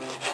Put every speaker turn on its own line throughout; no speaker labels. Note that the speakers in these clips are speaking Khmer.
Mm-hmm.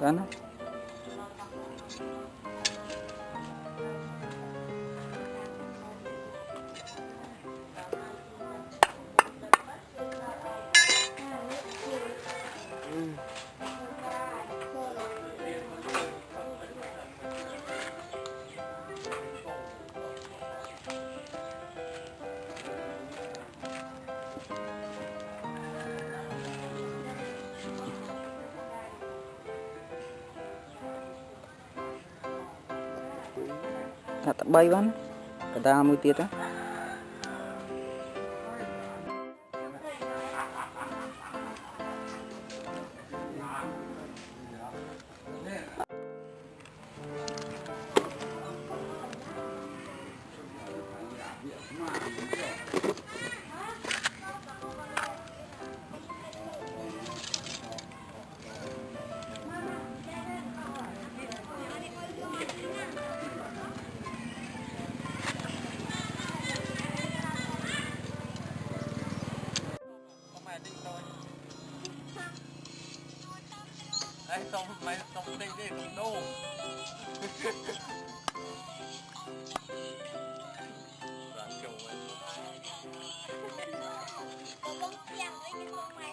干呢？ ណាថាត3បានកដាលមួយទៀតណា
Đây tổng mày tổng tinh đi cũng đô. Đoạn kiểu mày.
Tôi vẫn chẳng lấy cái con mày.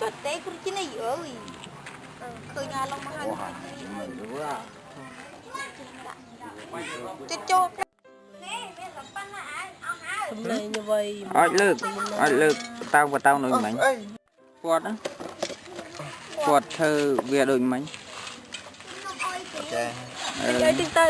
ចុចទេគ្រូជីនេះអើយឃើញអាឡងមកហើយ
រួអា
ចុចចូលនេះមានតែប៉ុណ្ណាឯងអស់ហើយ
សំឡេងអ្វី
ឲ្យលើកឲ្យលើកបតោងបតោងដូចមិញគាត់ណាគាត់ធ្វើវាដូចមិញ
ចា
អឺ
យកតិចទៅ